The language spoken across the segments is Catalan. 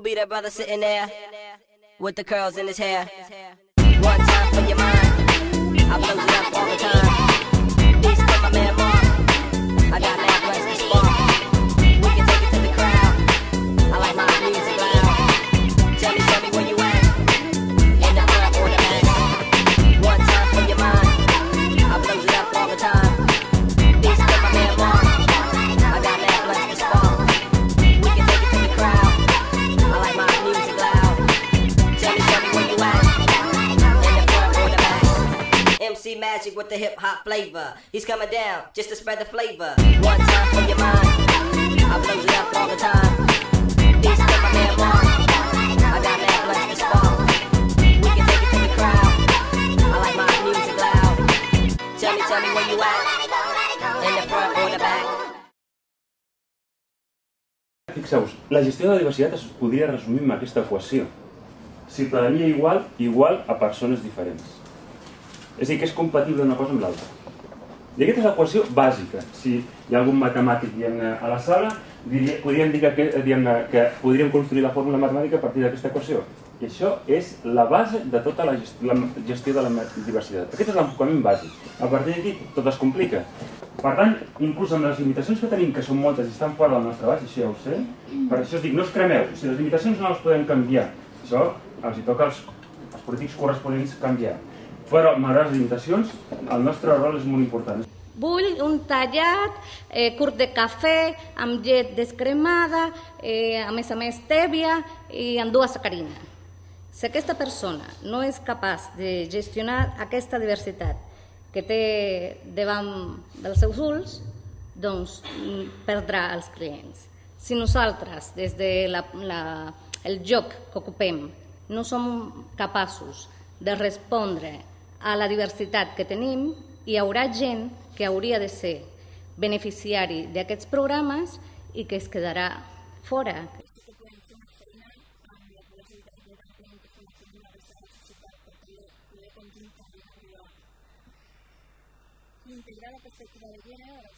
Who be that brother sitting there with the curls in his hair? One time for your mind. I blows it up all the time. This for my man MC Magic with the hip hop flavor. He's coming down just to spread the flavor. One time for your mind. I blows it up all the time. This for my man Mark. I got mad blunts to spark. We can take it to the crowd. I like my music loud. Tell me, tell me where you at. In the front or the back. Fixeu-vos, la gestió de la diversitat es podria resumir amb aquesta equació. Ciutadania igual, igual a persones diferents. És a dir, que és compatible una cosa amb l'altra. I aquesta és l'equació bàsica. Si hi ha algun matemàtic a la sala, diria, podríem dir que, que podríem construir la fórmula matemàtica a partir d'aquesta equació. I això és la base de tota la gestió, la gestió de la diversitat. Aquest és l'enfocament bàsic. A partir d'aquí tot es complica. Per tant, inclús amb les limitacions que tenim, que són moltes i estan fora del nostre abast, això ja ho sé, per això us dic, no us cremeu, si les limitacions no les podem canviar, això els hi toca als, als polítics corresponents canviar. Però, malgrat les limitacions, el nostre rol és molt important. Vull un tallat eh, curt de cafè amb llet descremada, eh, a més a més tèbia i amb dues sacarina. Si aquesta persona no és capaç de gestionar aquesta diversitat que té davant dels seus ulls, doncs mm, perdrà els clients. Si nosaltres, des de la, la, el joc que ocupem, no som capaços de respondre a la diversitat que tenim, hi haurà gent que hauria de ser beneficiari d'aquests programes i que es quedarà fora. integrar la perspectiva de gènere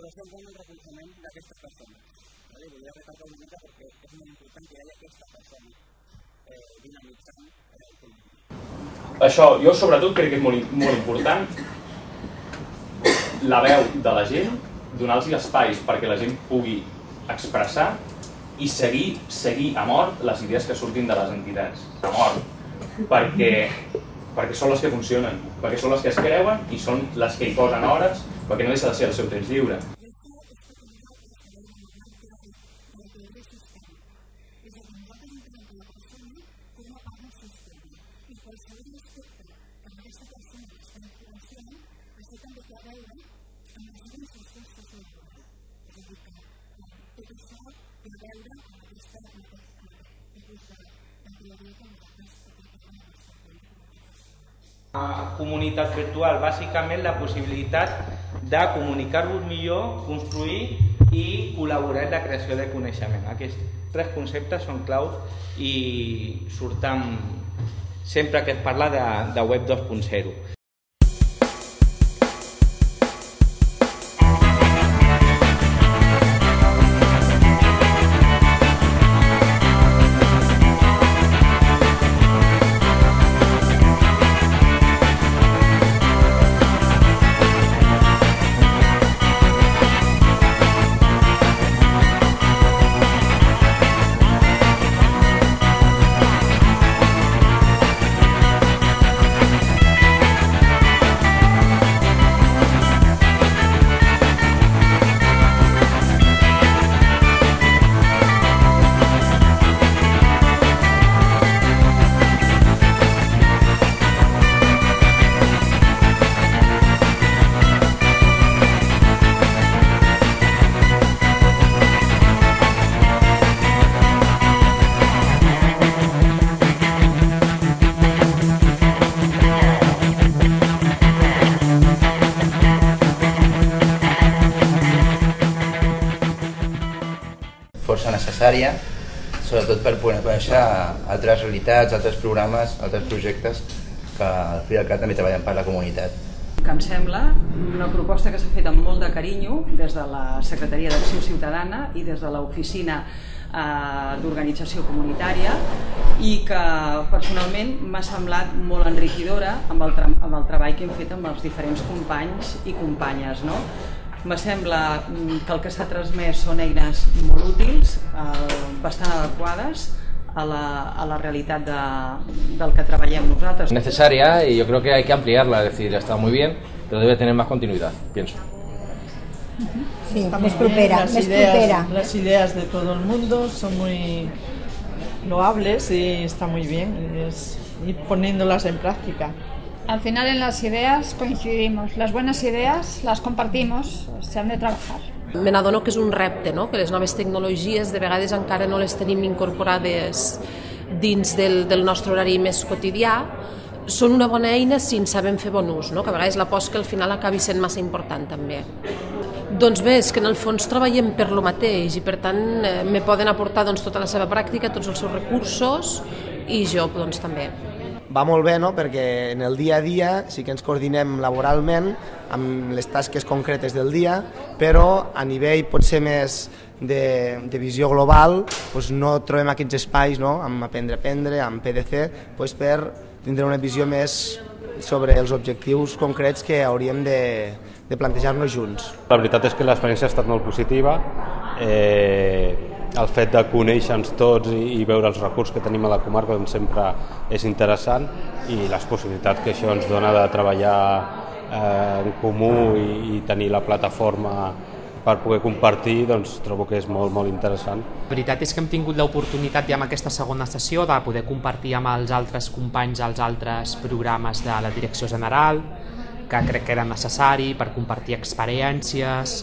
però sempre amb el reconeixement d'aquestes persones. Vale? Volia recordar una mica perquè és molt important que hi hagi aquesta persona eh, dinamitzant eh, el polític. Això, jo sobretot crec que és molt, molt important la veu de la gent, donar-los espais perquè la gent pugui expressar i seguir, seguir a mort les idees que surtin de les entitats, a mort, perquè, perquè són les que funcionen, perquè són les que es creuen i són les que hi posen hores, perquè no deixa de ser el seu temps lliure. comunitat virtual, bàsicament la possibilitat de comunicar-vos millor, construir i col·laborar en la creació de coneixement. Aquests tres conceptes són claus i surten sempre que es parla de, de web 2.0. necessària, sobretot per poder conèixer altres realitats, altres programes, altres projectes que al fi i cap també treballen per la comunitat. que em sembla una proposta que s'ha fet amb molt de carinyo des de la Secretaria d'Acció Ciutadana i des de l'Oficina eh, d'Organització Comunitària i que personalment m'ha semblat molt enriquidora amb el, amb el treball que hem fet amb els diferents companys i companyes. No? Me sembla mm, que el que s'ha transmès són eines molt útils, eh, bastant adequades a la, a la realitat de, del que treballem nosaltres. necesaria y yo creo que hay que ampliarla, es decir, está muy bien, pero debe tener más continuidad, pienso. Sí, bien, propera, las més ideas, propera. Las ideas de todo el mundo son muy loables y está muy bien es ir poniéndolas en práctica. Al final en las ideas coincidimos. Las buenas ideas las compartimos, se han de trabajar. Me n'adono que és un repte, no? que les noves tecnologies de vegades encara no les tenim incorporades dins del, del nostre horari més quotidià, són una bona eina si en sabem fer bon ús, no? que a vegades la que al final acabi sent massa important també. Doncs bé, és que en el fons treballem per lo mateix i per tant eh, me poden aportar doncs, tota la seva pràctica, tots els seus recursos i jo doncs, també. Va molt bé, no? perquè en el dia a dia sí que ens coordinem laboralment amb les tasques concretes del dia, però a nivell potser més de, de visió global doncs no trobem aquests espais no? amb Aprendre a Aprendre, amb PDC, doncs per tindre una visió més sobre els objectius concrets que hauríem de, de plantejar-nos junts. La veritat és que l'experiència ha estat molt positiva. Eh, el fet de conèixer-nos tots i, i veure els recursos que tenim a la comarca doncs sempre és interessant i les possibilitats que això ens dona de treballar eh, en comú i, i tenir la plataforma per poder compartir, doncs trobo que és molt, molt interessant. La veritat és que hem tingut l'oportunitat ja amb aquesta segona sessió de poder compartir amb els altres companys els altres programes de la Direcció General, que crec que era necessari per compartir experiències,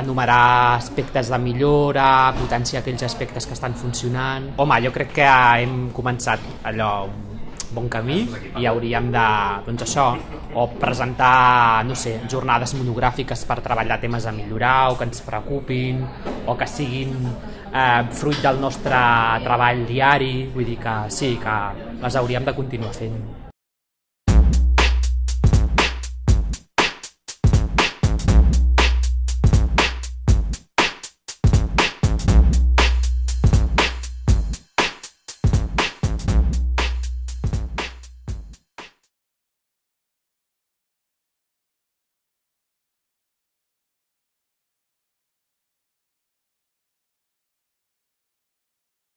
enumerar aspectes de millora, potenciar aquells aspectes que estan funcionant. Home, jo crec que hem començat allò bon camí i hauríem de, doncs això, o presentar, no sé, jornades monogràfiques per treballar temes a millorar o que ens preocupin o que siguin eh, fruit del nostre treball diari, vull dir que sí, que les hauríem de continuar fent.